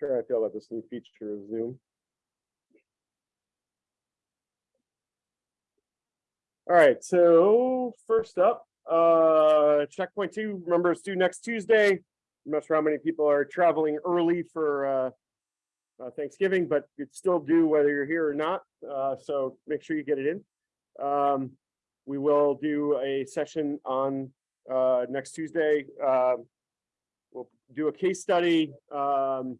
sure I feel about this new feature of Zoom. All right, so first up, uh, checkpoint two, remember it's due next Tuesday. I'm not sure how many people are traveling early for uh, uh, Thanksgiving, but it's still due whether you're here or not. Uh, so make sure you get it in. Um, we will do a session on uh, next Tuesday. Um, we'll do a case study. Um,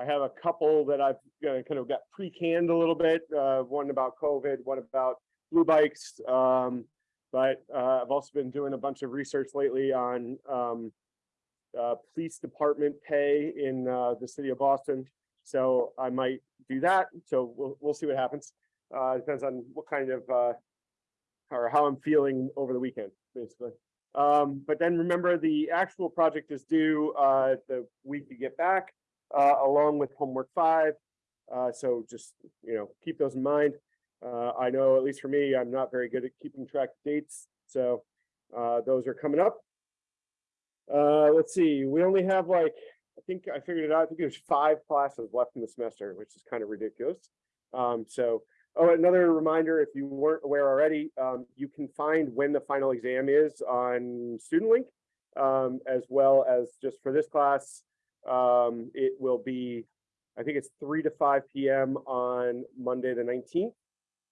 I have a couple that I've kind of got pre-canned a little bit. Uh, one about COVID, one about Bluebikes. Um, but uh, I've also been doing a bunch of research lately on um, uh, police department pay in uh, the city of Boston. So I might do that. So we'll, we'll see what happens. Uh, depends on what kind of uh, or how I'm feeling over the weekend, basically. Um, but then remember the actual project is due the week you get back, along with homework five. Uh, so just, you know, keep those in mind. Uh, I know, at least for me, I'm not very good at keeping track of dates. So uh, those are coming up. Uh, let's see, we only have like, I think I figured it out. I think there's five classes left in the semester, which is kind of ridiculous. Um, so Oh, another reminder, if you weren't aware already, um, you can find when the final exam is on StudentLink, um, as well as just for this class, um, it will be, I think it's 3 to 5 p.m. on Monday, the 19th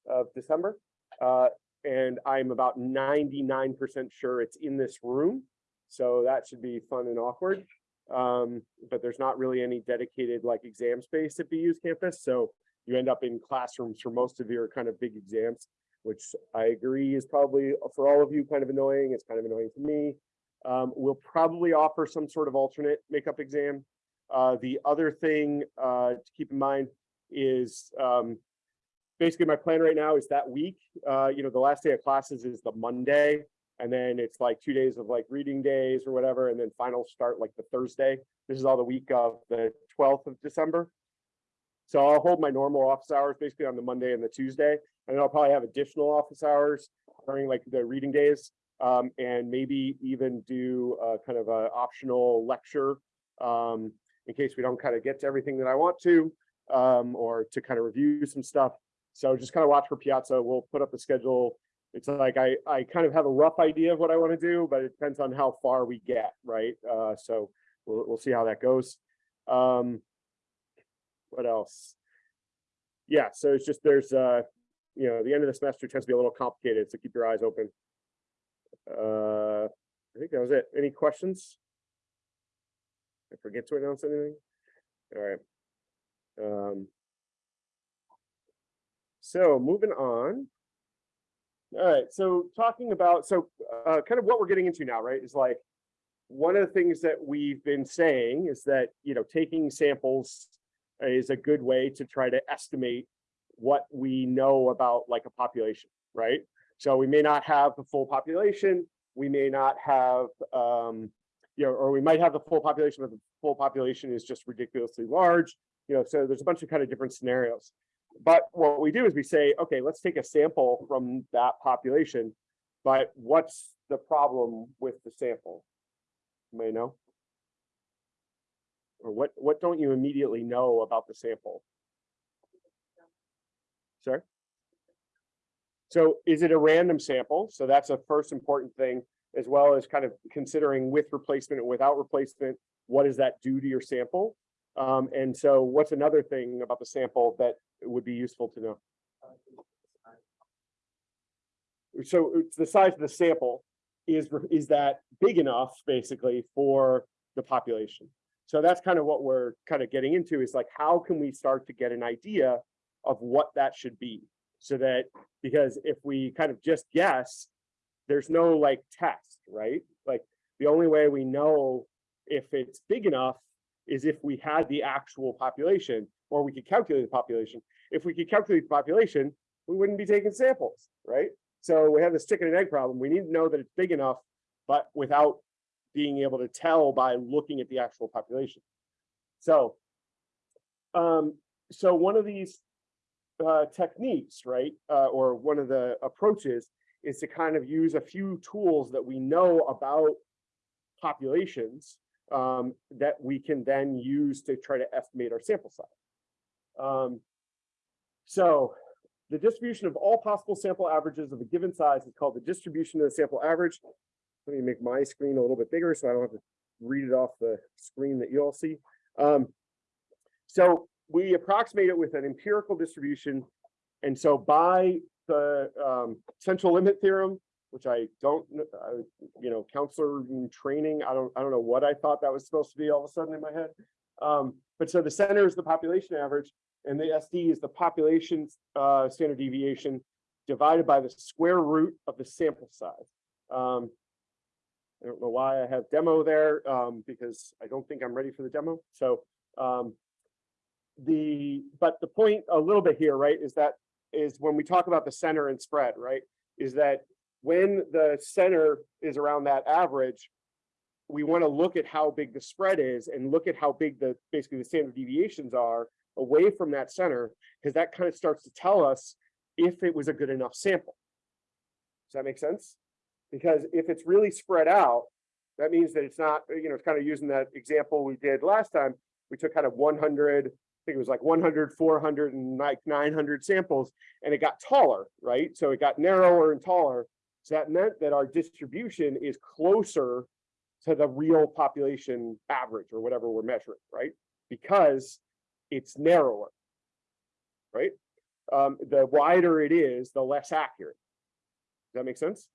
of December. Uh, and I'm about 99% sure it's in this room. So that should be fun and awkward. Um, but there's not really any dedicated like exam space at BU's campus. So you end up in classrooms for most of your kind of big exams, which I agree is probably for all of you kind of annoying. It's kind of annoying to me. Um, we'll probably offer some sort of alternate makeup exam. Uh, the other thing uh, to keep in mind is um, basically my plan right now is that week, uh, you know, the last day of classes is the Monday, and then it's like two days of like reading days or whatever, and then finals start like the Thursday. This is all the week of the 12th of December. So I'll hold my normal office hours basically on the Monday and the Tuesday, and I'll probably have additional office hours during like the reading days, um, and maybe even do a kind of a optional lecture um, in case we don't kind of get to everything that I want to, um, or to kind of review some stuff. So just kind of watch for Piazza. We'll put up the schedule. It's like I, I kind of have a rough idea of what I want to do, but it depends on how far we get, right? Uh, so we'll, we'll see how that goes. Um, what else? Yeah, so it's just there's uh, you know, the end of the semester tends to be a little complicated, so keep your eyes open. Uh, I think that was it. Any questions? I forget to announce anything. All right. Um, so moving on. All right, so talking about, so uh, kind of what we're getting into now, right, is like, one of the things that we've been saying is that, you know, taking samples is a good way to try to estimate what we know about like a population, right? So we may not have the full population, we may not have, um, you know, or we might have the full population, but the full population is just ridiculously large, you know, so there's a bunch of kind of different scenarios. But what we do is we say, okay, let's take a sample from that population, but what's the problem with the sample? You may know? or what what don't you immediately know about the sample? Sorry? So is it a random sample? So that's a first important thing, as well as kind of considering with replacement and without replacement, what does that do to your sample? Um, and so what's another thing about the sample that would be useful to know? So it's the size of the sample is, is that big enough basically for the population? So that's kind of what we're kind of getting into is like, how can we start to get an idea of what that should be? So that, because if we kind of just guess, there's no like test, right? Like the only way we know if it's big enough is if we had the actual population or we could calculate the population. If we could calculate the population, we wouldn't be taking samples, right? So we have this chicken and egg problem. We need to know that it's big enough, but without being able to tell by looking at the actual population. So, um, so one of these uh, techniques, right, uh, or one of the approaches is to kind of use a few tools that we know about populations um, that we can then use to try to estimate our sample size. Um, so the distribution of all possible sample averages of a given size is called the distribution of the sample average. Let me make my screen a little bit bigger so I don't have to read it off the screen that you all see. Um, so we approximate it with an empirical distribution. And so by the um, central limit theorem, which I don't, uh, you know, counselor in training, I don't, I don't know what I thought that was supposed to be all of a sudden in my head. Um, but so the center is the population average and the SD is the population uh, standard deviation divided by the square root of the sample size. Um, I don't know why I have demo there, um, because I don't think I'm ready for the demo. So, um, the, but the point a little bit here, right, is that is when we talk about the center and spread, right, is that when the center is around that average, we want to look at how big the spread is and look at how big the, basically the standard deviations are away from that center, because that kind of starts to tell us if it was a good enough sample. Does that make sense? Because if it's really spread out, that means that it's not, you know, it's kind of using that example we did last time. We took kind of one hundred, I think it was like 100, 400, and like nine hundred samples, and it got taller, right? So it got narrower and taller. So that meant that our distribution is closer to the real population average or whatever we're measuring, right? Because it's narrower. Right? Um, the wider it is, the less accurate. Does that make sense?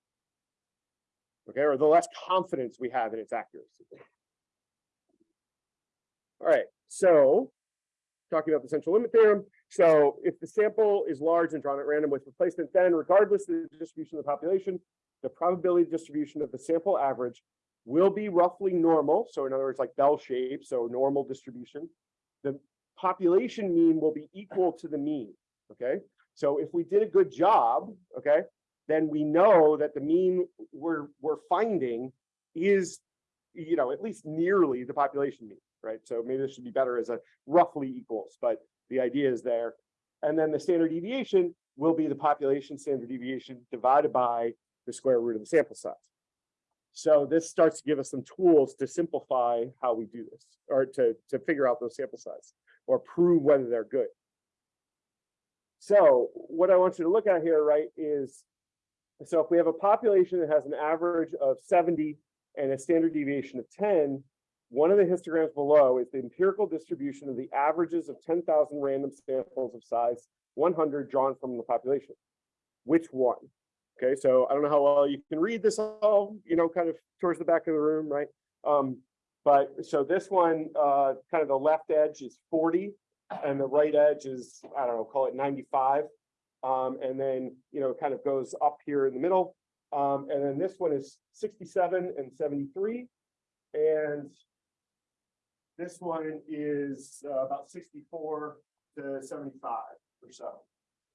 Okay, or the less confidence we have in its accuracy. All right, so talking about the central limit theorem. So if the sample is large and drawn at random with replacement, then regardless of the distribution of the population, the probability distribution of the sample average will be roughly normal. So in other words, like bell shape, so normal distribution. The population mean will be equal to the mean, okay? So if we did a good job, okay, then we know that the mean we're, we're finding is, you know, at least nearly the population mean, right? So maybe this should be better as a roughly equals, but the idea is there. And then the standard deviation will be the population standard deviation divided by the square root of the sample size. So this starts to give us some tools to simplify how we do this, or to, to figure out those sample size, or prove whether they're good. So what I want you to look at here, right, is, so if we have a population that has an average of 70 and a standard deviation of 10, one of the histograms below is the empirical distribution of the averages of 10,000 random samples of size 100 drawn from the population. Which one? Okay, so I don't know how well you can read this all, you know, kind of towards the back of the room, right? Um, but so this one, uh, kind of the left edge is 40 and the right edge is, I don't know, call it 95. Um, and then, you know, kind of goes up here in the middle. Um, and then this one is 67 and 73. And this one is uh, about 64 to 75 or so.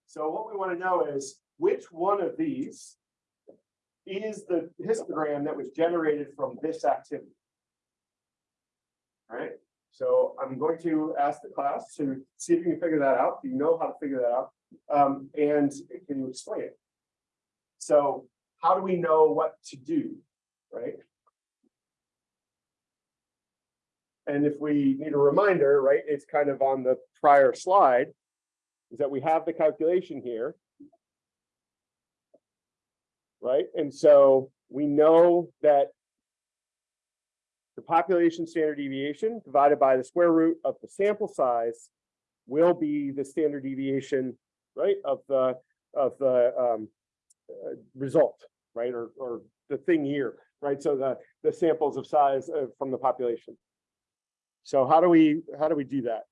So what we want to know is which one of these is the histogram that was generated from this activity. All right, so I'm going to ask the class to see if you can figure that out. Do you know how to figure that out? Um, and can you explain it? So how do we know what to do, right? And if we need a reminder, right, it's kind of on the prior slide, is that we have the calculation here. Right, and so we know that the population standard deviation divided by the square root of the sample size will be the standard deviation, right, of the of the um, uh, result, right, or or the thing here, right? So the the samples of size uh, from the population. So how do we how do we do that?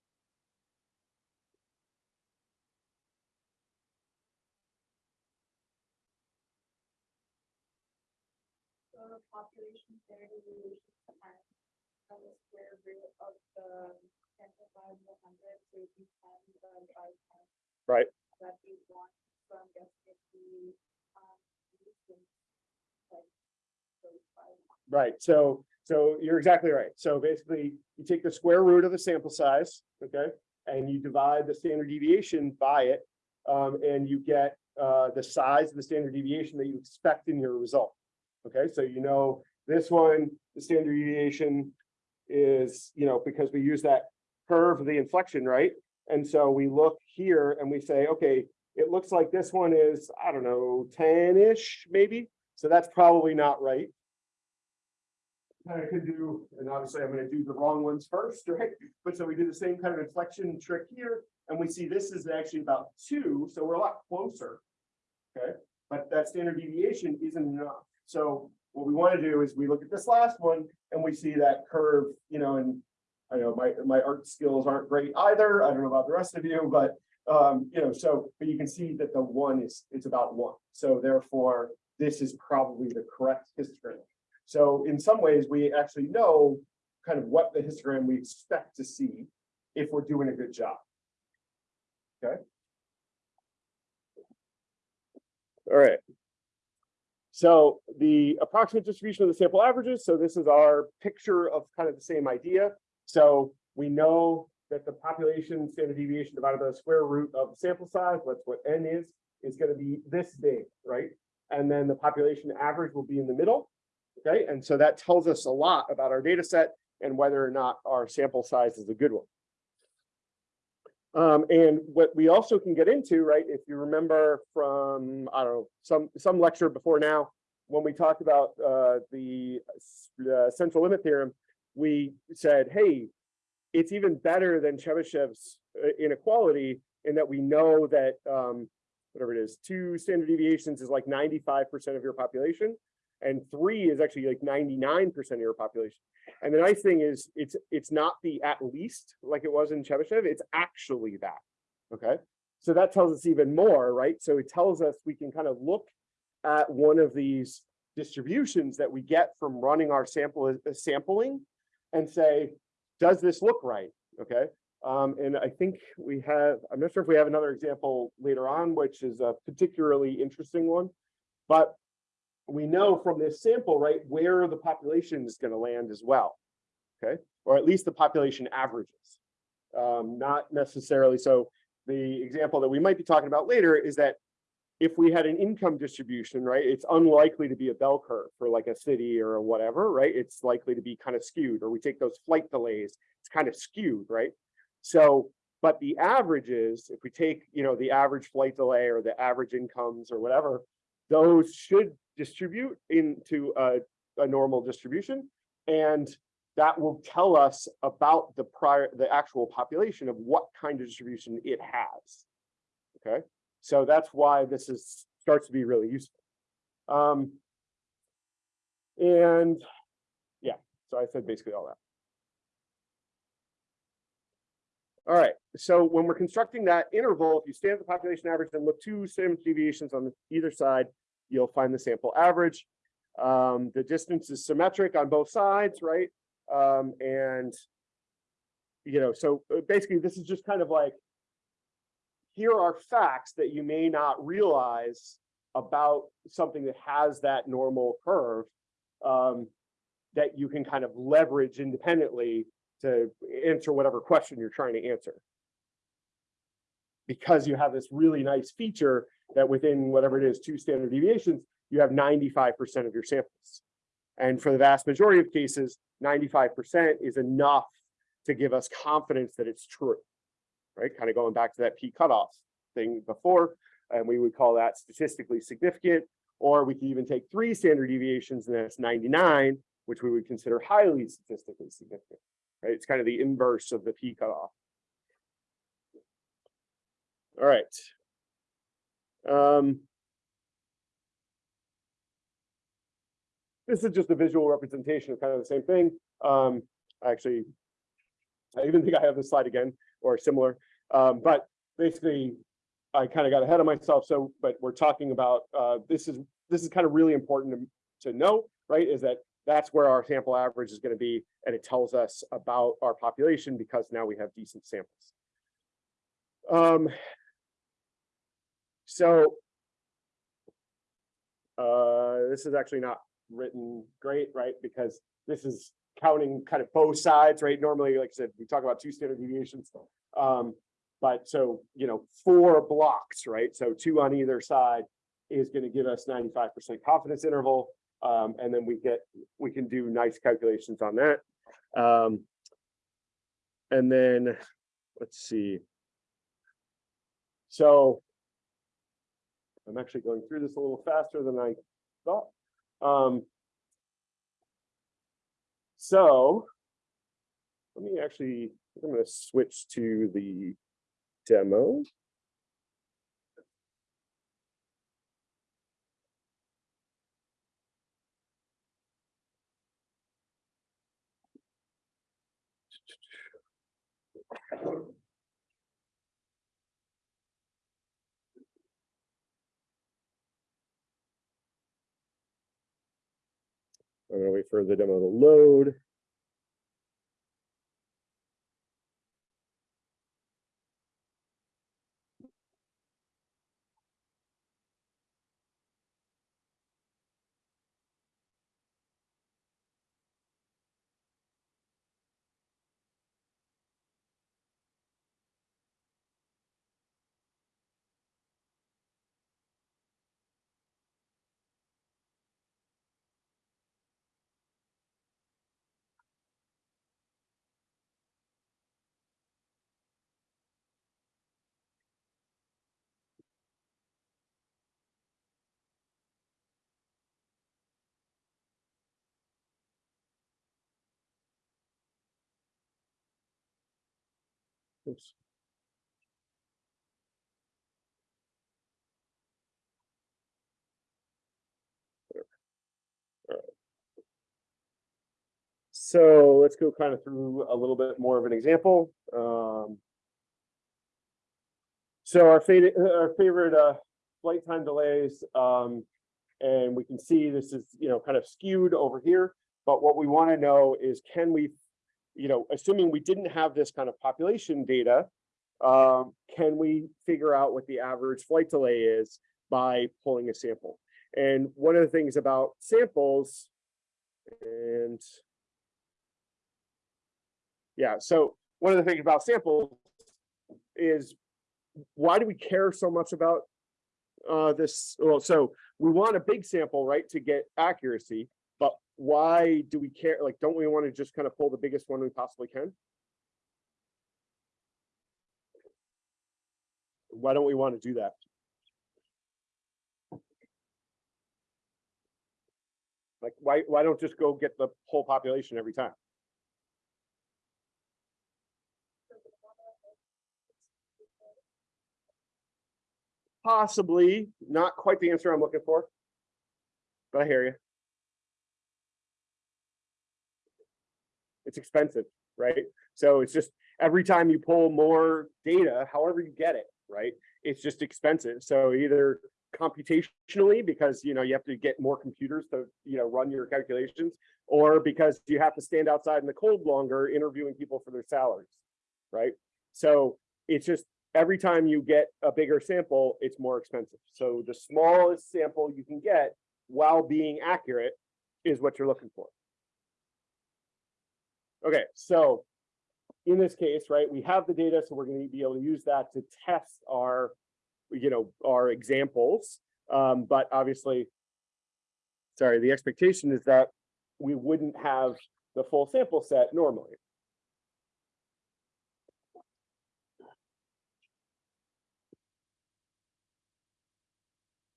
So population standard deviation and and the square root of the sample hundred, so it'd be by ten. Right. That'd be one, so I'm guessing it'd be, um, like. Right, so, so you're exactly right. So basically, you take the square root of the sample size, okay? And you divide the standard deviation by it, um, and you get, uh, the size of the standard deviation that you expect in your result. Okay, so you know, this one, the standard deviation is, you know, because we use that curve, the inflection, right? And so we look here and we say, okay, it looks like this one is, I don't know, ten-ish maybe. So that's probably not right. I could do, and obviously I'm gonna do the wrong ones first, right? But so we do the same kind of inflection trick here, and we see this is actually about two, so we're a lot closer. Okay, but that standard deviation isn't enough. So what we want to do is we look at this last one and we see that curve, you know, and I know my, my art skills aren't great either. I don't know about the rest of you, but um, you know, so, but you can see that the one is, it's about one. So therefore, this is probably the correct histogram. So in some ways, we actually know kind of what the histogram we expect to see if we're doing a good job. Okay. All right. So the approximate distribution of the sample averages, so this is our picture of kind of the same idea. So we know that the population standard deviation divided by the square root of the sample size, that's what n is, is gonna be this big, right? And then the population average will be in the middle. Okay, and so that tells us a lot about our data set and whether or not our sample size is a good one. Um, and what we also can get into, right, if you remember from, I don't know, some, some lecture before now, when we talked about uh, the uh, central limit theorem, we said, hey, it's even better than Chebyshev's uh, inequality in that we know that um, whatever it is, two standard deviations is like 95% of your population and three is actually like 99% of your population. And the nice thing is it's it's not the at least like it was in Chebyshev, it's actually that. Okay. So that tells us even more, right? So it tells us we can kind of look at one of these distributions that we get from running our sample uh, sampling and say, does this look right? Okay. Um, and I think we have, I'm not sure if we have another example later on, which is a particularly interesting one, but we know from this sample, right, where the population is going to land as well. Okay, or at least the population averages. Um, not necessarily. So the example that we might be talking about later is that if we had an income distribution, right, it's unlikely to be a bell curve for like a city or whatever, right? It's likely to be kind of skewed, or we take those flight delays, it's kind of skewed, right? So, but the averages, if we take, you know, the average flight delay or the average incomes or whatever, those should distribute into a, a normal distribution. And that will tell us about the prior, the actual population of what kind of distribution it has. Okay, so that's why this is starts to be really useful. Um, and yeah, so I said basically all that. All right, so when we're constructing that interval, if you stand at the population average and look two standard deviations on either side, you'll find the sample average. Um, the distance is symmetric on both sides, right? Um, and, you know, so uh, basically this is just kind of like, here are facts that you may not realize about something that has that normal curve um, that you can kind of leverage independently to answer whatever question you're trying to answer. Because you have this really nice feature that within whatever it is, two standard deviations, you have 95% of your samples. And for the vast majority of cases, 95% is enough to give us confidence that it's true, right? Kind of going back to that P cutoff thing before, and we would call that statistically significant, or we could even take three standard deviations and that's 99, which we would consider highly statistically significant, right? It's kind of the inverse of the P cutoff. All right, um, this is just a visual representation of kind of the same thing. Um, actually, I even think I have this slide again or similar, um, but basically I kind of got ahead of myself. So, but we're talking about uh, this is this is kind of really important to, to know, right? Is that that's where our sample average is going to be, and it tells us about our population because now we have decent samples. Um, so uh, this is actually not written great, right? Because this is counting kind of both sides, right? Normally, like I said, we talk about two standard deviations. Um, but so, you know, four blocks, right? So two on either side is going to give us 95% confidence interval. Um, and then we get, we can do nice calculations on that. Um, and then, let's see. So I'm actually going through this a little faster than I thought. Um, so let me actually, I'm going to switch to the demo. I'm gonna wait for the demo to load. Oops. So let's go kind of through a little bit more of an example. Um, so our favorite, our favorite uh, flight time delays, um, and we can see this is, you know, kind of skewed over here. But what we want to know is, can we, you know, assuming we didn't have this kind of population data, um, can we figure out what the average flight delay is by pulling a sample? And one of the things about samples, and yeah, so one of the things about samples is why do we care so much about uh, this? Well, so we want a big sample, right, to get accuracy, why do we care? Like, don't we want to just kind of pull the biggest one we possibly can? Why don't we want to do that? Like, why, why don't just go get the whole population every time? Possibly, not quite the answer I'm looking for. But I hear you. It's expensive, right? So it's just every time you pull more data, however you get it, right? It's just expensive. So either computationally, because you know you have to get more computers to you know run your calculations, or because you have to stand outside in the cold longer interviewing people for their salaries, right? So it's just every time you get a bigger sample, it's more expensive. So the smallest sample you can get while being accurate is what you're looking for. Okay, so in this case, right, we have the data, so we're going to be able to use that to test our, you know, our examples. Um, but obviously, sorry, the expectation is that we wouldn't have the full sample set normally.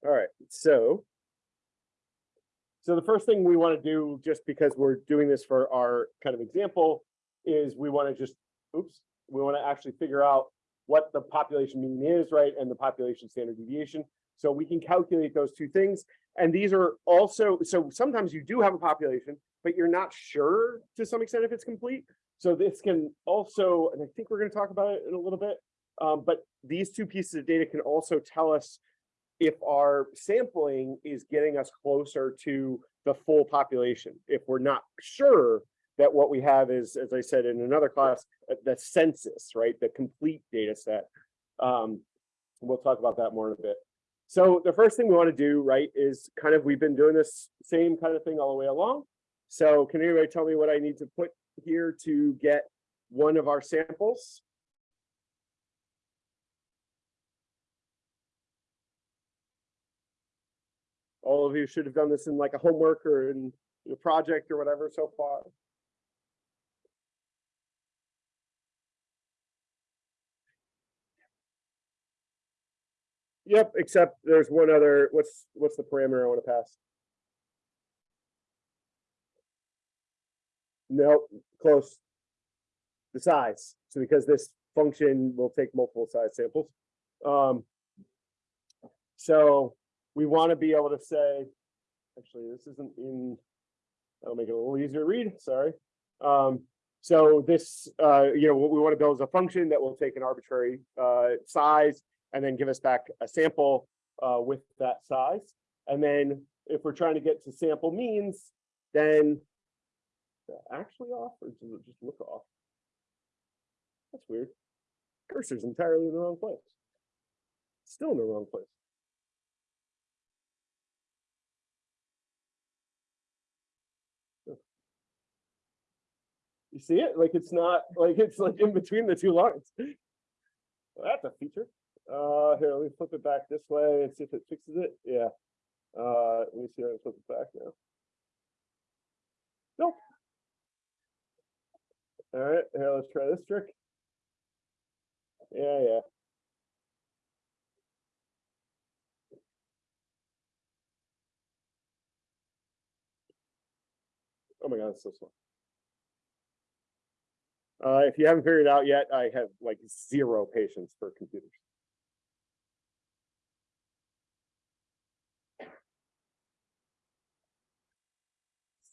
All right, so. So the first thing we want to do, just because we're doing this for our kind of example, is we want to just, oops, we want to actually figure out what the population mean is, right, and the population standard deviation. So we can calculate those two things. And these are also, so sometimes you do have a population, but you're not sure to some extent if it's complete. So this can also, and I think we're going to talk about it in a little bit, um, but these two pieces of data can also tell us if our sampling is getting us closer to the full population. If we're not sure that what we have is, as I said in another class, uh, the census, right? The complete data set. Um, we'll talk about that more in a bit. So the first thing we want to do, right, is kind of, we've been doing this same kind of thing all the way along. So can anybody tell me what I need to put here to get one of our samples? all of you should have done this in like a homework or in a project or whatever so far. Yep, except there's one other, what's what's the parameter I want to pass? No, close. The size. So because this function will take multiple size samples. Um, so we wanna be able to say, actually, this isn't in. That'll make it a little easier to read, sorry. Um, so this, uh, you know, what we wanna build is a function that will take an arbitrary, uh, size and then give us back a sample uh with that size. And then if we're trying to get to sample means, then actually off or does it just look off? That's weird. Cursor's entirely in the wrong place. Still in the wrong place. You see it? Like it's not, like it's like in between the two lines. Well, That's a feature. Uh, here, let me flip it back this way and see if it fixes it. Yeah. Uh, let me see if I can flip it back now. Nope. All right, here, let's try this trick. Yeah, yeah. Oh my god, it's so slow. Uh, if you haven't figured it out yet, I have like zero patience for computers.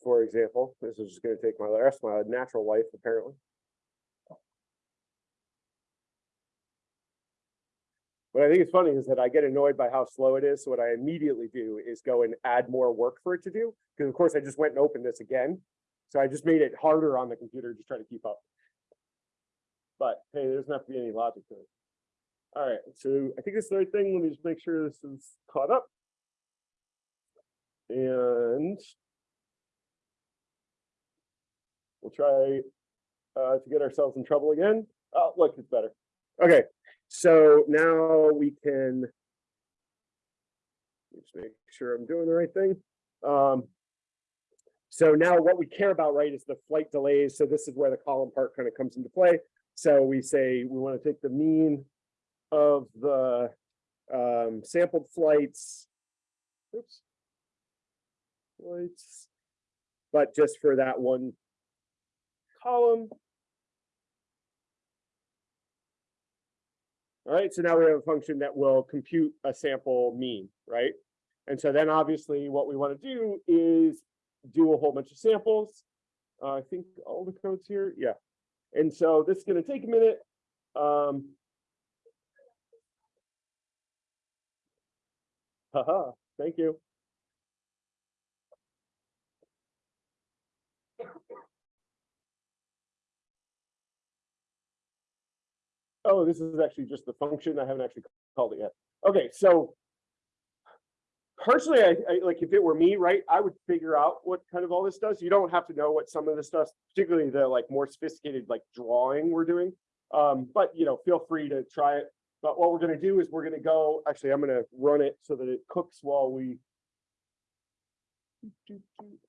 For example, this is just gonna take my rest, my natural life apparently. What I think is funny is that I get annoyed by how slow it is, so what I immediately do is go and add more work for it to do, because of course I just went and opened this again. So I just made it harder on the computer to try to keep up. But hey, there doesn't have to be any logic to it. All right, so I think this is the right thing. Let me just make sure this is caught up. And we'll try uh, to get ourselves in trouble again. Oh, look, it's better. Okay, so now we can just make sure I'm doing the right thing. Um, so now what we care about, right, is the flight delays. So this is where the column part kind of comes into play. So we say we want to take the mean of the um, sampled flights. Oops. Flights. But just for that one column. All right, so now we have a function that will compute a sample mean, right? And so then obviously what we want to do is do a whole bunch of samples. Uh, I think all the codes here, yeah. And so this is going to take a minute. Um, haha, thank you. Oh, this is actually just the function. I haven't actually called it yet. Okay, so personally, I, I like if it were me, right, I would figure out what kind of all this does. You don't have to know what some of this does, particularly the like more sophisticated like drawing we're doing. Um, but you know, feel free to try it. But what we're gonna do is we're gonna go, actually, I'm gonna run it so that it cooks while we.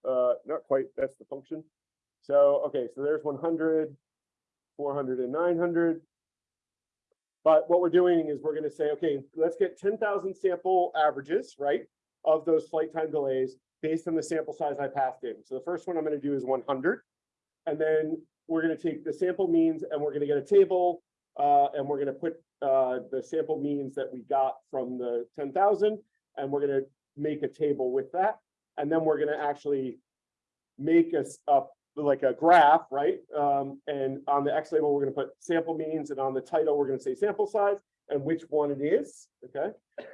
Uh, not quite, that's the function. So, okay, so there's 100, 400 and 900. But what we're doing is we're gonna say, okay, let's get ten thousand sample averages, right? Of those flight time delays based on the sample size I passed in. So the first one I'm gonna do is one hundred. And then we're gonna take the sample means and we're gonna get a table. Uh, and we're gonna put uh, the sample means that we got from the ten thousand. And we're gonna make a table with that. And then we're gonna actually make us up like a graph, right? Um, and on the X label, we're gonna put sample means and on the title, we're gonna say sample size and which one it is, okay?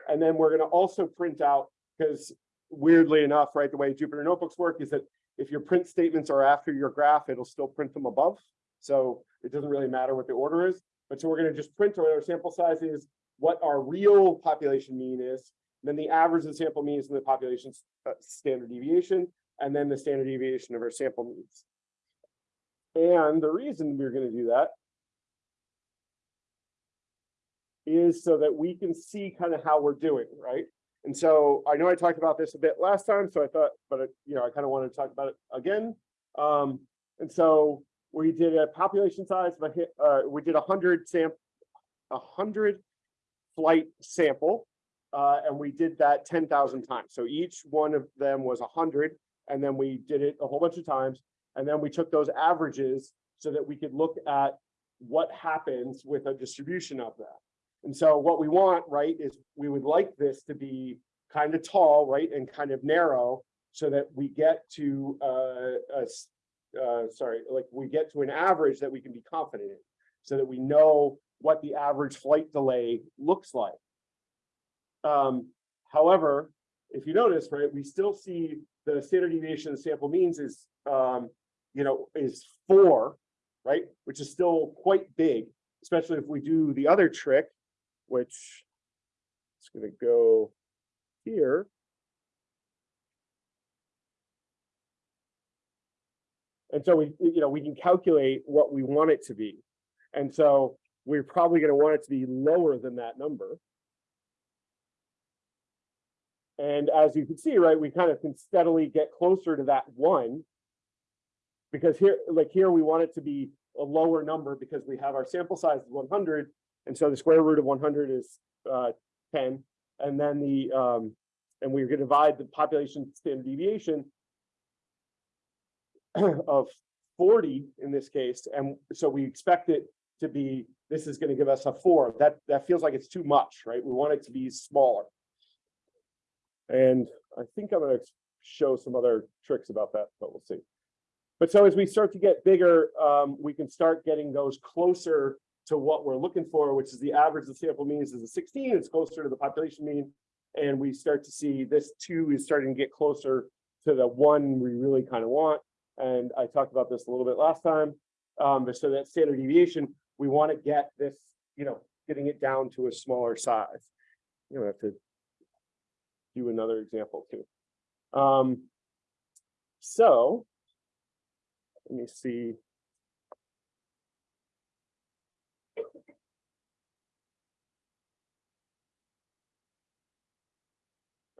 And then we're gonna also print out, because weirdly enough, right, the way Jupyter notebooks work is that if your print statements are after your graph, it'll still print them above. So it doesn't really matter what the order is. But so we're gonna just print our sample size is, what our real population mean is, then the average of the sample means and the population's uh, standard deviation, and then the standard deviation of our sample means. And the reason we're going to do that is so that we can see kind of how we're doing, right? And so I know I talked about this a bit last time, so I thought, but it, you know, I kind of wanted to talk about it again. Um, and so we did a population size of a hit, uh, we did a hundred sam, a hundred flight sample. Uh, and we did that ten thousand times. So each one of them was a hundred, and then we did it a whole bunch of times. And then we took those averages so that we could look at what happens with a distribution of that. And so what we want, right, is we would like this to be kind of tall, right, and kind of narrow so that we get to uh, a uh, sorry, like we get to an average that we can be confident in. So that we know what the average flight delay looks like. Um, however, if you notice, right, we still see the standard deviation of sample means is, um, you know, is four, right? Which is still quite big, especially if we do the other trick, which is gonna go here. And so we, you know, we can calculate what we want it to be. And so we're probably gonna want it to be lower than that number. And as you can see, right, we kind of can steadily get closer to that one. Because here, like here, we want it to be a lower number because we have our sample size is one hundred. And so the square root of one hundred is uh ten. And then the um, and we're gonna divide the population standard deviation of forty in this case, and so we expect it to be, this is gonna give us a four. That that feels like it's too much, right? We want it to be smaller. And I think I'm gonna show some other tricks about that, but we'll see. But so as we start to get bigger, um, we can start getting those closer to what we're looking for, which is the average of sample means is a sixteen, it's closer to the population mean. And we start to see this two is starting to get closer to the one we really kind of want. And I talked about this a little bit last time. Um, but so that standard deviation, we want to get this, you know, getting it down to a smaller size. You know, have to do another example too. Um, so let me see.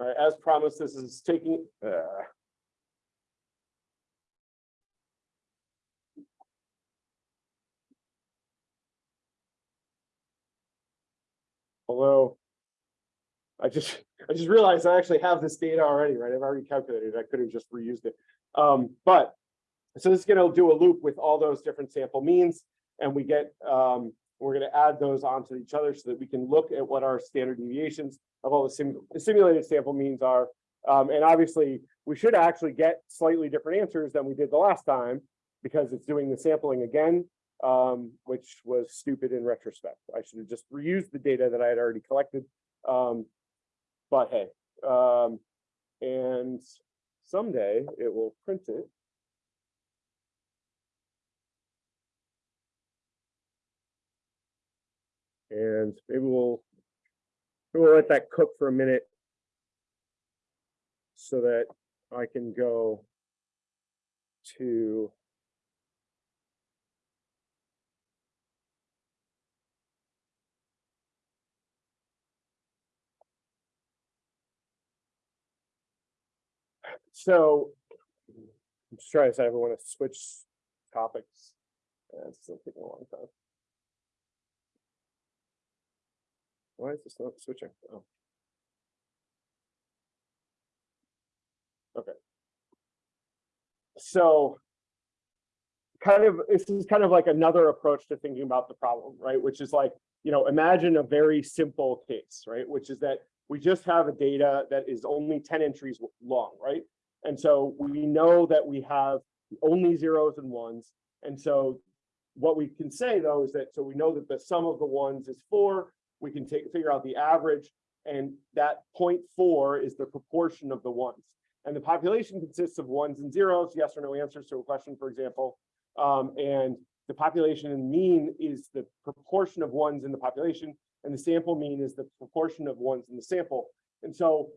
All right, as promised, this is taking, uh, although I just, I just realized I actually have this data already, right? I've already calculated. it. I could have just reused it. Um, but so this is gonna do a loop with all those different sample means and we get, um, we're gonna add those onto each other so that we can look at what our standard deviations of all the sim- simulated sample means are. Um, and obviously, we should actually get slightly different answers than we did the last time because it's doing the sampling again, um, which was stupid in retrospect. I should have just reused the data that I had already collected. Um, but hey, um, and someday it will print it. And maybe we'll, maybe we'll let that cook for a minute. So that I can go to. So. I'm just trying to decide if I want to switch topics. Uh, It's still taking a long time. Why is this not switching? Oh. Okay. So. Kind of, this is kind of like another approach to thinking about the problem, right? Which is like, you know, imagine a very simple case, right? Which is that we just have a data that is only ten entries long, right? And so we know that we have only zeros and ones. And so what we can say though is that, so we know that the sum of the ones is four, we can take, figure out the average. And that 0.4 is the proportion of the ones. And the population consists of ones and zeros, yes or no answers to a question, for example. Um, and the population and mean is the proportion of ones in the population, and the sample mean is the proportion of ones in the sample. And so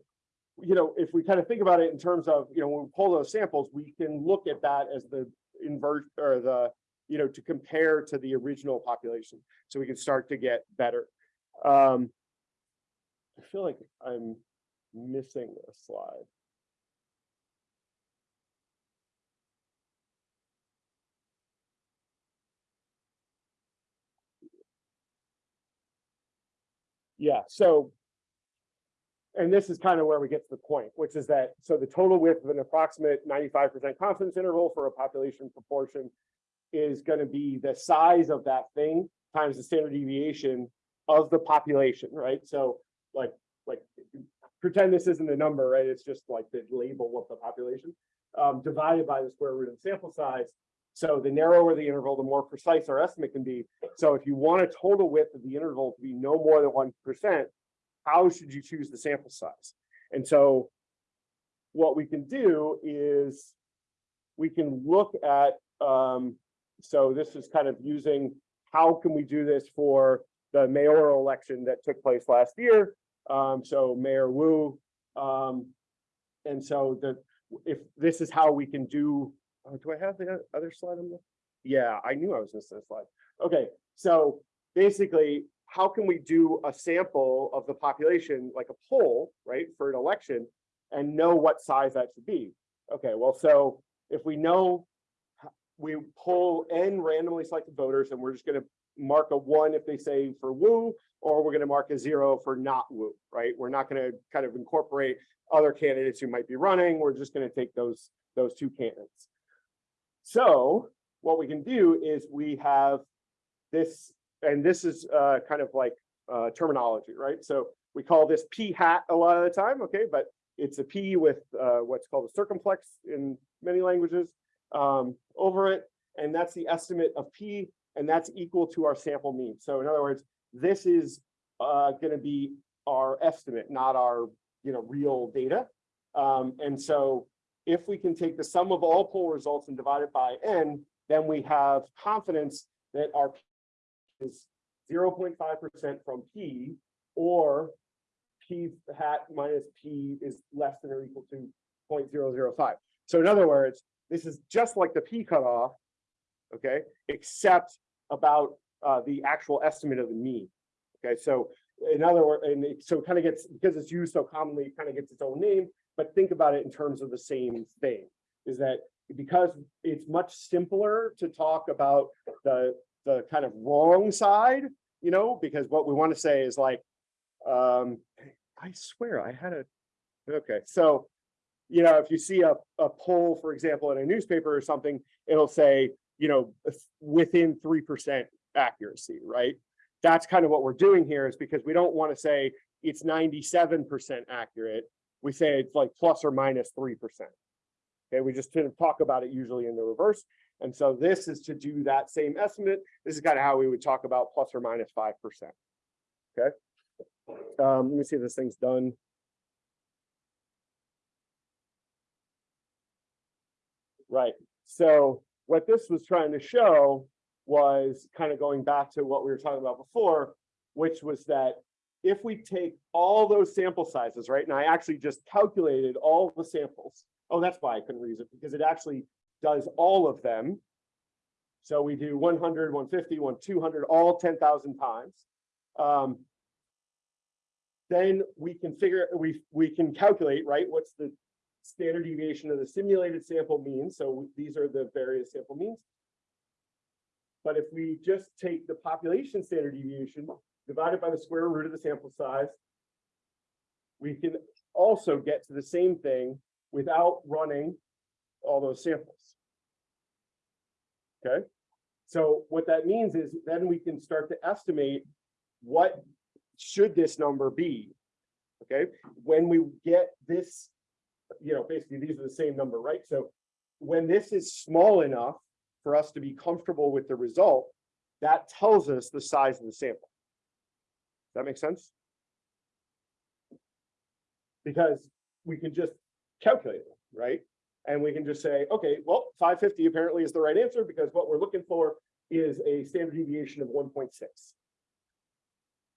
you know, if we kind of think about it in terms of, you know, when we pull those samples, we can look at that as the invert or the, you know, to compare to the original population. So we can start to get better. Um, I feel like I'm missing a slide. Yeah, so and this is kind of where we get to the point, which is that, so the total width of an approximate ninety-five percent confidence interval for a population proportion is gonna be the size of that thing times the standard deviation of the population, right? So like, like, pretend this isn't a number, right? It's just like the label of the population, um, divided by the square root of the sample size. So the narrower the interval, the more precise our estimate can be. So if you want a total width of the interval to be no more than one percent, how should you choose the sample size? And so what we can do is we can look at, um, so this is kind of using, how can we do this for the mayoral election that took place last year? Um, so Mayor Wu, um, and so the, if this is how we can do, oh, do I have the other slide on the? Yeah, I knew I was missing a slide. Okay, so basically, how can we do a sample of the population, like a poll, right, for an election? And know what size that should be? Okay, well, so if we know. We pull n randomly selected voters and we're just gonna mark a one if they say for Wu. Or we're gonna mark a zero for not Wu, right? We're not gonna kind of incorporate other candidates who might be running. We're just gonna take those, those two candidates. So what we can do is we have this, and this is uh kind of like uh terminology, right? So we call this p hat a lot of the time, okay, but it's a p with uh what's called a circumflex in many languages um over it, and that's the estimate of p, and that's equal to our sample mean. So in other words, this is uh gonna be our estimate, not our, you know, real data. Um, and so if we can take the sum of all poll results and divide it by n, then we have confidence that our p is zero point five percent from p, or p hat minus p is less than or equal to 0.005. So in other words, this is just like the p cutoff, okay, except about uh, the actual estimate of the mean. Okay, so in other words, and it, so it kind of gets, because it's used so commonly, it kind of gets its own name, but think about it in terms of the same thing. Is that because it's much simpler to talk about the, the kind of wrong side, you know, because what we want to say is like, um, I swear I had a, okay, so, you know, if you see a, a poll, for example, in a newspaper or something, it'll say, you know, within three percent accuracy, right? That's kind of what we're doing here is because we don't want to say it's ninety-seven percent accurate. We say it's like plus or minus three percent. Okay, we just kind of talk about it usually in the reverse. And so this is to do that same estimate. This is kind of how we would talk about plus or minus five percent. Okay. Um, let me see if this thing's done. Right, so what this was trying to show was kind of going back to what we were talking about before, which was that if we take all those sample sizes, right, and I actually just calculated all the samples. Oh, that's why I couldn't reuse it, because it actually does all of them. So we do 100, 150, 1, 200, all ten thousand times. Um, then we can figure, we, we can calculate, right, what's the standard deviation of the simulated sample mean, so these are the various sample means. But if we just take the population standard deviation divided by the square root of the sample size, we can also get to the same thing without running all those samples. Okay, so what that means is then we can start to estimate what should this number be? Okay, when we get this, you know, basically these are the same number, right? So when this is small enough for us to be comfortable with the result, that tells us the size of the sample. That makes sense? Because we can just calculate it, right? And we can just say, okay, well, five fifty apparently is the right answer because what we're looking for is a standard deviation of one point six.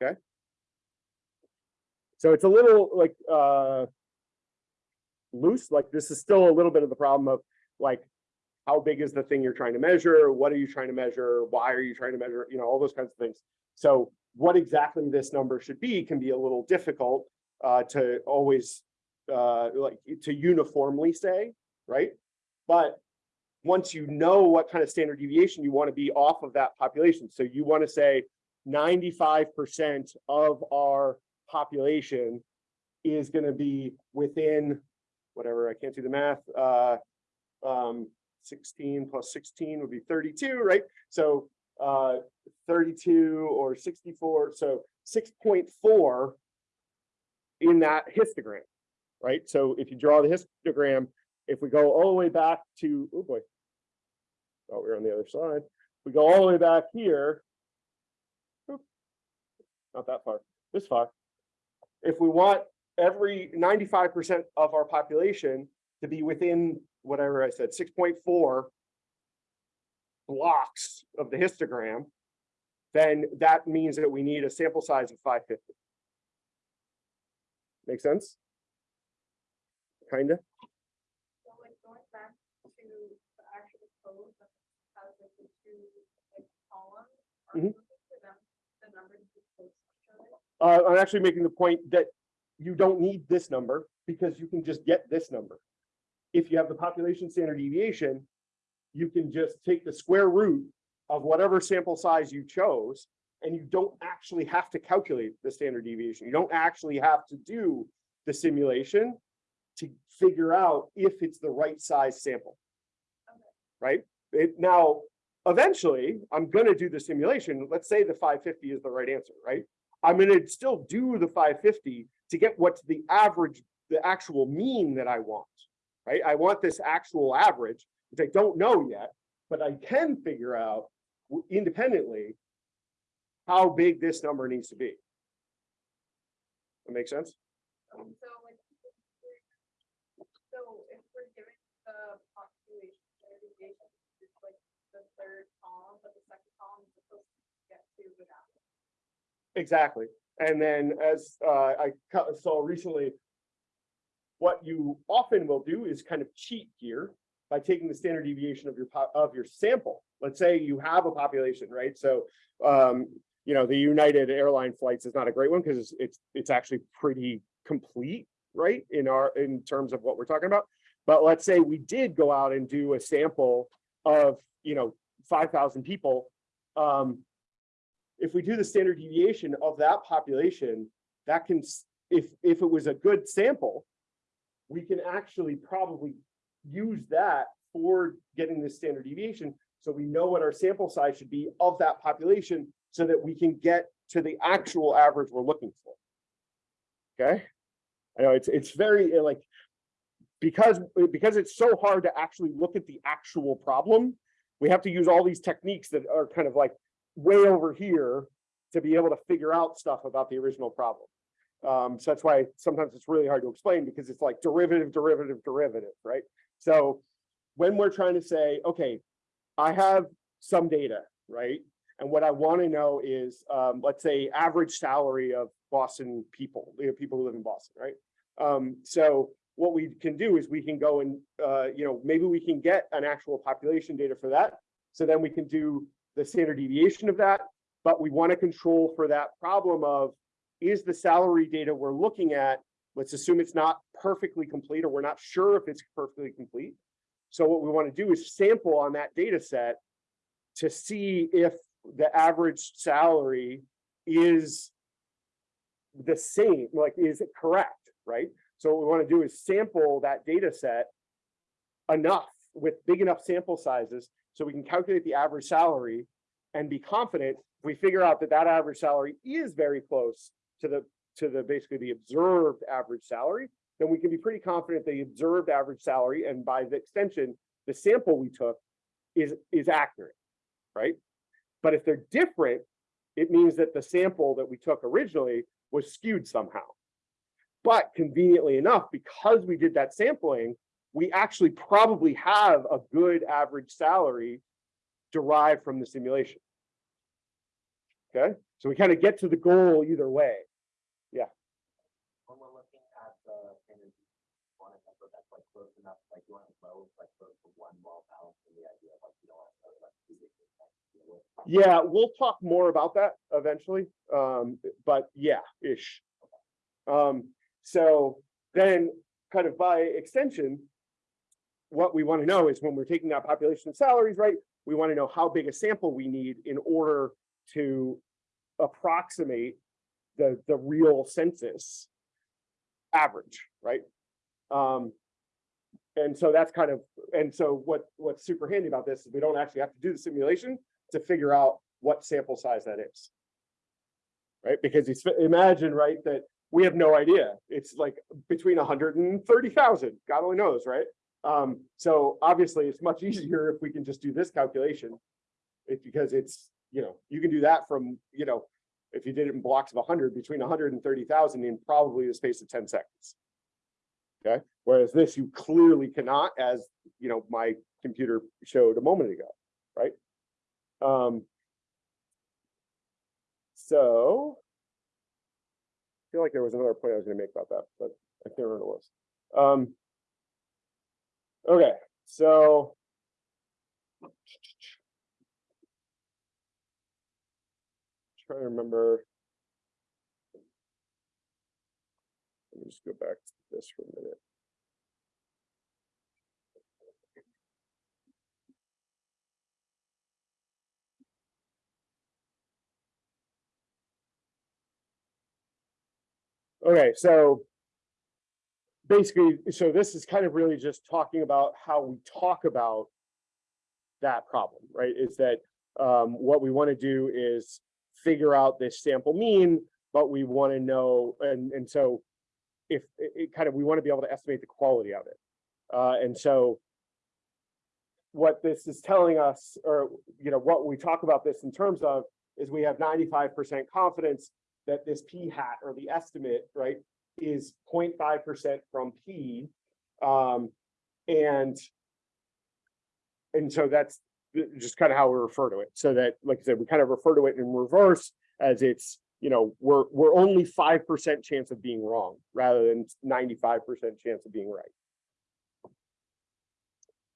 Okay? So it's a little like uh loose, like this is still a little bit of the problem of like how big is the thing you're trying to measure? What are you trying to measure? Why are you trying to measure? You know, all those kinds of things. So what exactly this number should be can be a little difficult uh, to always uh, like to uniformly say, right? But once you know what kind of standard deviation you want to be off of that population, so you want to say 95% of our population is gonna be within, whatever, I can't do the math, uh, um, sixteen plus sixteen would be thirty-two, right? So, uh, thirty-two or sixty-four, so six point four in that histogram, right? So if you draw the histogram, if we go all the way back to, oh boy. Oh, we're on the other side. We go all the way back here. Not that far, this far. If we want every ninety-five percent of our population to be within whatever I said, six point four blocks of the histogram, then that means that we need a sample size of five fifty. Make sense? Kinda? So like going back to the actual code that has like the two like columns. are them, the numbers to be close to each other? Uh, I'm actually making the point that you don't need this number because you can just get this number. If you have the population standard deviation, you can just take the square root of whatever sample size you chose. And you don't actually have to calculate the standard deviation. You don't actually have to do the simulation to figure out if it's the right size sample. Right? It now, eventually, I'm gonna do the simulation. Let's say the five fifty is the right answer, right? I'm gonna still do the five fifty to get what's the average, the actual mean that I want. Right? I want this actual average, which I don't know yet, but I can figure out independently how big this number needs to be. That make sense? So like. So if we're giving the population standard deviation, it's like the third column, but the second column is supposed to get to without. Exactly. And then as uh, I saw recently, what you often will do is kind of cheat here by taking the standard deviation of your of your sample. Let's say you have a population, right? So, um, you know, the United Airline flights is not a great one because it's, it's, it's actually pretty complete, right? In our, in terms of what we're talking about. But let's say we did go out and do a sample of, you know, five thousand people. Um, if we do the standard deviation of that population, that can, if, if it was a good sample, we can actually probably use that for getting the standard deviation. So we know what our sample size should be of that population so that we can get to the actual average we're looking for. Okay? I know it's, it's very uh, like, because, because it's so hard to actually look at the actual problem, we have to use all these techniques that are kind of like way over here to be able to figure out stuff about the original problem. Um, so that's why sometimes it's really hard to explain because it's like derivative, derivative, derivative, right? So when we're trying to say, okay, I have some data, right? And what I want to know is, um, let's say, average salary of Boston people, you know, people who live in Boston, right? Um, so what we can do is we can go and, uh, you know, maybe we can get an actual population data for that. So then we can do the standard deviation of that, but we want to control for that problem of, is the salary data we're looking at, let's assume it's not perfectly complete, or we're not sure if it's perfectly complete. So what we want to do is sample on that data set to see if the average salary is the same, like, is it correct, right? So what we want to do is sample that data set enough with big enough sample sizes so we can calculate the average salary and be confident if we figure out that that average salary is very close to the to the basically the observed average salary, then we can be pretty confident the observed average salary and by the extension, the sample we took is is accurate, right? But if they're different, it means that the sample that we took originally was skewed somehow. But conveniently enough, because we did that sampling, we actually probably have a good average salary derived from the simulation. Okay, so we kind of get to the goal either way. when we're looking at the standard one, I that's like close enough, like you want to low, like close to one well balanced the idea of like, you don't want to like. two different things to deal with. Yeah, we'll talk more about that eventually, um, but yeah, ish. Um, so then kind of by extension. What we want to know is when we're taking that population of salaries, right? We want to know how big a sample we need in order to approximate the, the real census. average, right? Um, and so that's kind of, and so what, what's super handy about this is we don't actually have to do the simulation to figure out what sample size that is. Right, because it's, imagine, right, that we have no idea. It's like between hundred and thirty thousand, God only knows, right? Um, so obviously it's much easier if we can just do this calculation. It's because it's, you know, you can do that from, you know, if you did it in blocks of hundred, between hundred and thirty thousand in probably the space of ten seconds. Okay, whereas this you clearly cannot, as, you know, my computer showed a moment ago, right? Um. So. I feel like there was another point I was gonna make about that, but I can't remember what it was. Um. Okay, so. Trying to remember. Let me just go back to this for a minute. Okay, so. Basically, so this is kind of really just talking about how we talk about. That problem, right, is that um what we want to do is figure out this sample mean, but we want to know, and and so. If it it kind of, we want to be able to estimate the quality of it. Uh, and so. What this is telling us, or, you know, what we talk about this in terms of, is we have ninety-five percent confidence that this p hat or the estimate, right, is 0.5 percent from p. Um, and and so that's just kind of how we refer to it. So that, like I said, we kind of refer to it in reverse as it's, you know, we're, we're only five percent chance of being wrong rather than ninety-five percent chance of being right.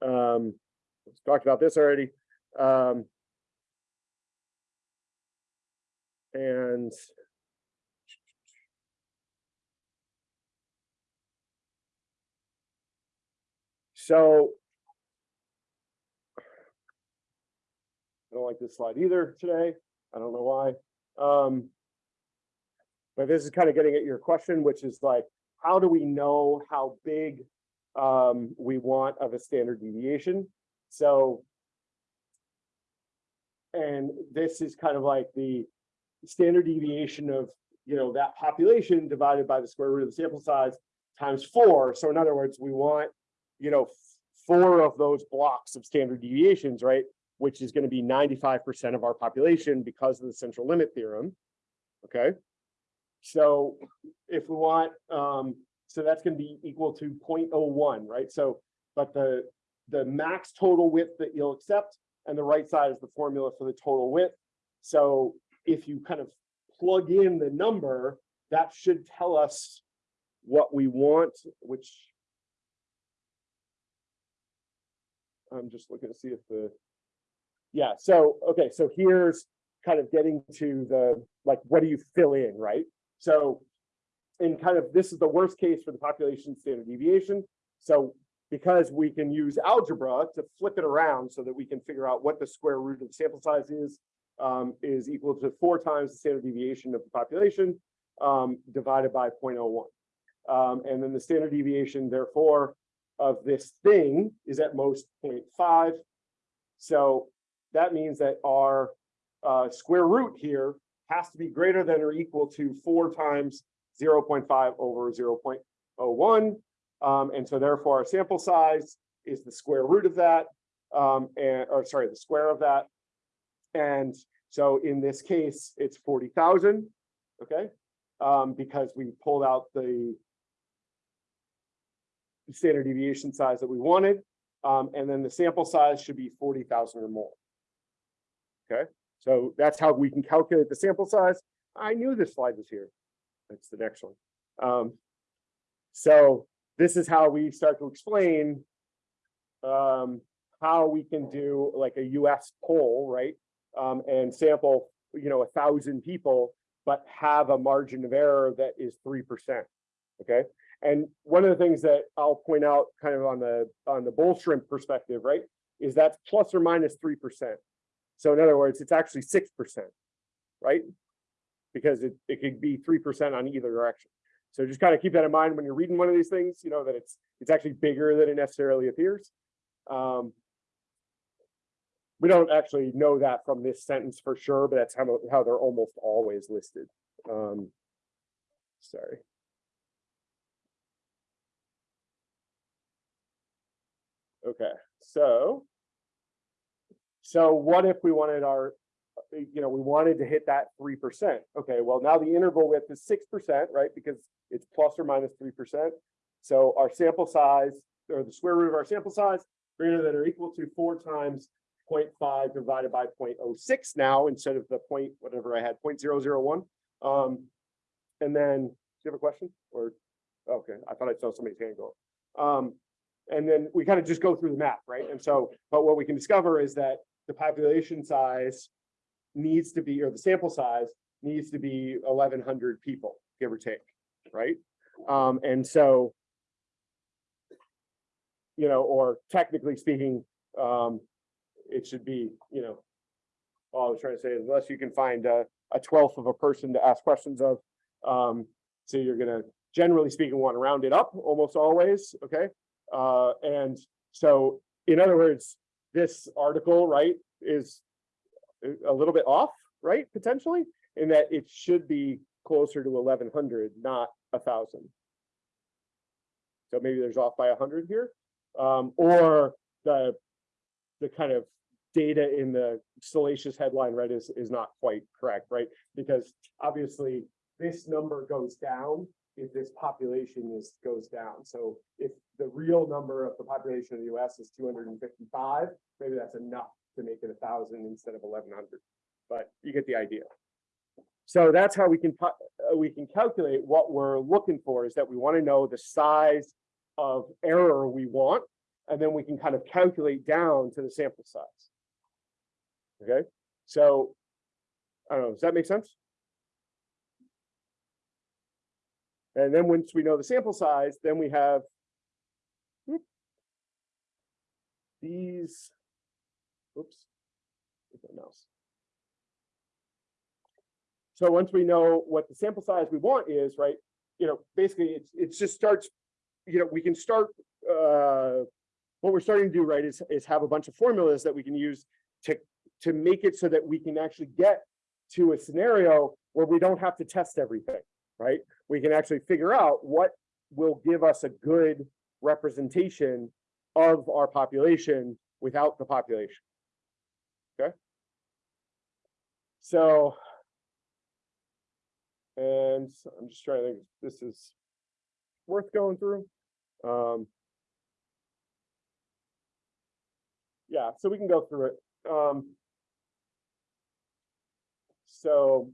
Um, let's talked about this already. Um, and So. I don't like this slide either today. I don't know why. Um. But this is kind of getting at your question, which is like, how do we know how big um we want of a standard deviation? So. And this is kind of like the standard deviation of, you know, that population divided by the square root of the sample size times four. So in other words, we want you know, four of those blocks of standard deviations, right? Which is gonna be ninety-five percent of our population because of the central limit theorem. Okay? So if we want, um, so that's gonna be equal to 0.01, right? So, but the, the max total width that you'll accept and the right side is the formula for the total width. So if you kind of plug in the number, that should tell us what we want, which I'm just looking to see if the. Yeah, so, okay, so here's kind of getting to the, like, what do you fill in, right? So. In kind of, this is the worst case for the population standard deviation. So because we can use algebra to flip it around so that we can figure out what the square root of the sample size is. Um, is equal to four times the standard deviation of the population, um, divided by 0.01. Um, and then the standard deviation therefore of this thing is at most 0.5. So that means that our uh, square root here has to be greater than or equal to four times 0.5 over 0.01. Um, and so therefore our sample size is the square root of that, um, and, or sorry, the square of that. And so in this case, it's 40,000, okay? Um, because we pulled out the standard deviation size that we wanted. Um, and then the sample size should be forty thousand or more. Okay, so that's how we can calculate the sample size. I knew this slide was here. That's the next one. Um, so this is how we start to explain um, how we can do like a US poll, right? Um, and sample, you know, a thousand people, but have a margin of error that is three percent. Okay, and one of the things that I'll point out kind of on the, on the bull shrimp perspective, right? Is that's plus or minus minus three percent. So in other words, it's actually six percent, right? Because it, it could be three percent on either direction. So just kind of keep that in mind when you're reading one of these things, you know, that it's, it's actually bigger than it necessarily appears. Um, we don't actually know that from this sentence for sure, but that's how, how they're almost always listed. Um, sorry. Okay, so. So what if we wanted our, uh, you know, we wanted to hit that three percent? Okay, well, now the interval width is six percent, right? Because it's plus or minus three percent. So our sample size, or the square root of our sample size, greater than or equal to four times 0.5 divided by 0.06 now, instead of the point, whatever I had, 0.001. Um, and then, do you have a question? Or, okay, I thought I saw somebody's hand go. up. Um, and then we kind of just go through the map, right? And so, but what we can discover is that the population size needs to be, or the sample size needs to be eleven hundred people, give or take, right? Um, and so, you know, or technically speaking, um, it should be, you know, all I was trying to say is unless you can find a, a twelfth of a person to ask questions of, um, so you're gonna, generally speaking, want to round it up almost always, okay? Uh, and so, in other words, this article, right, is a- little bit off, right, potentially, in that it should be closer to eleven hundred, not a thousand. So maybe there's off by a hundred here, um, or the, the kind of data in the salacious headline, right, is, is not quite correct, right? Because obviously, this number goes down if this population is, goes down. So if the real number of the population of the US is two hundred and fifty-five, maybe that's enough to make it a thousand instead of eleven hundred. But you get the idea. So that's how we can, uh, we can calculate what we're looking for is that we want to know the size of error we want, and then we can kind of calculate down to the sample size. Okay, so, I don't know, does that make sense? And then once we know the sample size, then we have these, oops, where's my mouse? So once we know what the sample size we want is, right, you know, basically it's, it just starts, you know, we can start, uh, what we're starting to do, right, is, is have a bunch of formulas that we can use to, to make it so that we can actually get to a scenario where we don't have to test everything, right? We can actually figure out what will give us a good representation of our population without the population. Okay? So, and I'm just trying to think, this is worth going through. Um, yeah, so we can go through it. Um, so,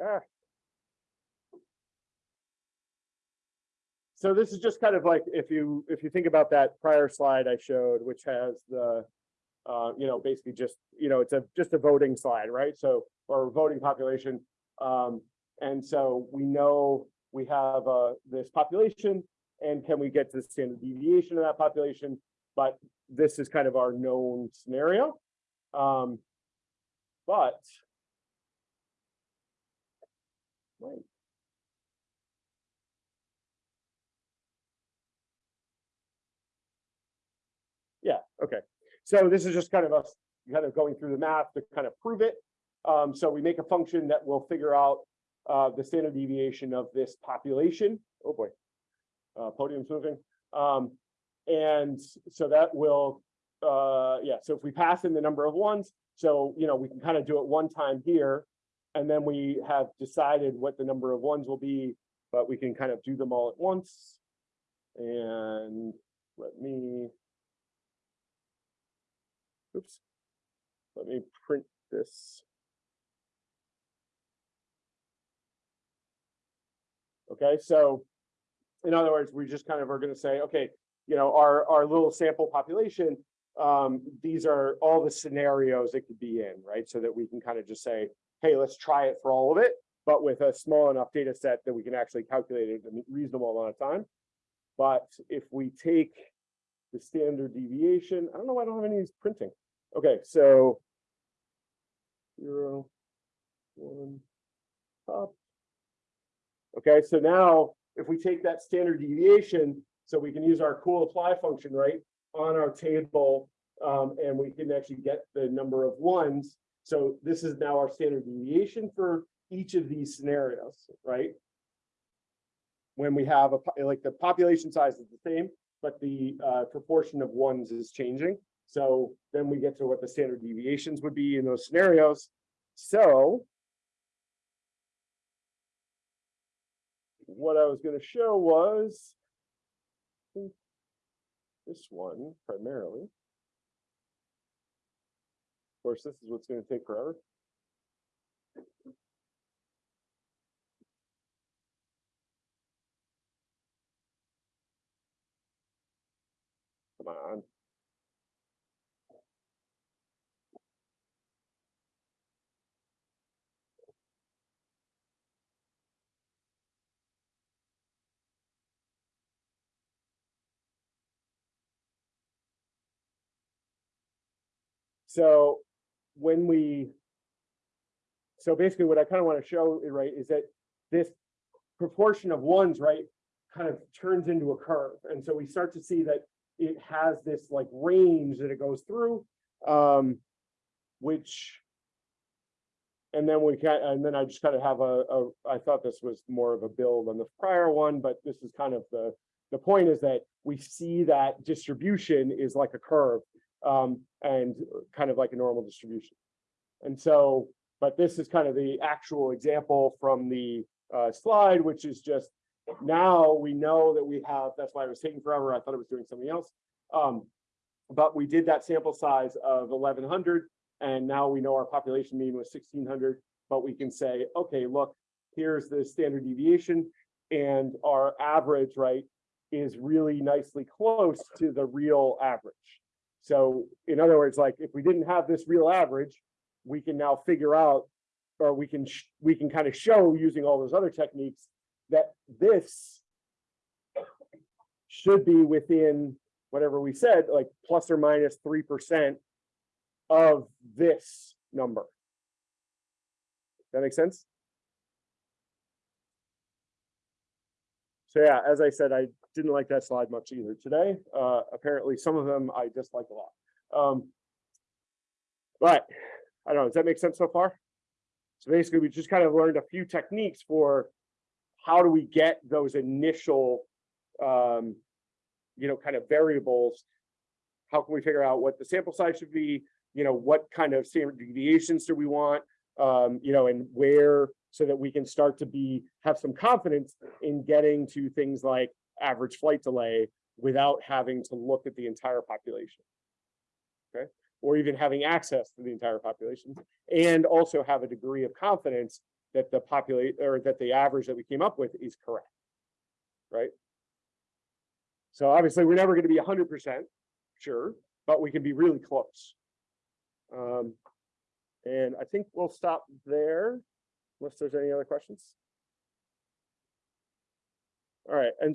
ah. So this is just kind of like, if you, if you think about that prior slide I showed, which has the, uh, you know, basically just, you know, it's a, just a voting slide, right? So, or voting population. Um, and so we know we have, uh, this population and can we get to the standard deviation of that population? But this is kind of our known scenario. Um, but. Wait. Yeah, okay. So this is just kind of us kind of going through the math to kind of prove it. Um, so we make a function that will figure out uh, the standard deviation of this population. Oh boy. Uh, podium's moving. Um, and so that will, uh, yeah, so if we pass in the number of ones, so, you know, we can kind of do it one time here. And then we have decided what the number of ones will be, but we can kind of do them all at once. And let me. Oops. Let me print this. Okay, so in other words, we just kind of are gonna say, okay, you know, our, our little sample population, um, these are all the scenarios it could be in, right? So that we can kind of just say, hey, let's try it for all of it, but with a small enough data set that we can actually calculate it in a reasonable amount of time. But if we take the standard deviation, I don't know why I don't have any of these printing. Okay, so zero, one, up, Okay, so now if we take that standard deviation, so we can use our cool apply function, right? On our table, um, and we can actually get the number of ones. So this is now our standard deviation for each of these scenarios, right? When we have a, like the population size is the same, but the uh proportion of ones is changing. So then we get to what the standard deviations would be in those scenarios. So. What I was gonna show was. This one primarily. Of course, this is what's gonna take forever. Come on. So when we. So basically what I kind of want to show, right, is that this proportion of ones, right? Kind of turns into a curve. And so we start to see that it has this like range that it goes through. Um, which. And then we can, and then I just kind of have a, a, I thought this was more of a build on the prior one, but this is kind of the. The point is that we see that distribution is like a curve um, and kind of like a normal distribution. And so, but this is kind of the actual example from the uh, slide, which is just now we know that we have, that's why it was taking forever. I thought it was doing something else. Um, but we did that sample size of eleven hundred and now we know our population mean was sixteen hundred. But we can say, okay, look, here's the standard deviation and our average, right, is really nicely close to the real average. So in other words, like if we didn't have this real average, we can now figure out, or we can, we can kind of show using all those other techniques that this should be within whatever we said, like plus or minus three percent of this number. That make sense? So yeah, as I said, I didn't like that slide much either today. Uh, apparently some of them I dislike a lot. Um. But, I don't know, does that make sense so far? So basically, we just kind of learned a few techniques for how do we get those initial, um, you know, kind of variables. How can we figure out what the sample size should be? You know, what kind of standard deviations do we want? Um, you know, and where, so that we can start to be, have some confidence in getting to things like average flight delay without having to look at the entire population. Okay, or even having access to the entire population and also have a degree of confidence that the populate, or that the average that we came up with is correct. Right? So obviously, we're never gonna be hundred percent sure, but we can be really close. Um, and I think we'll stop there unless there's any other questions. All right, and so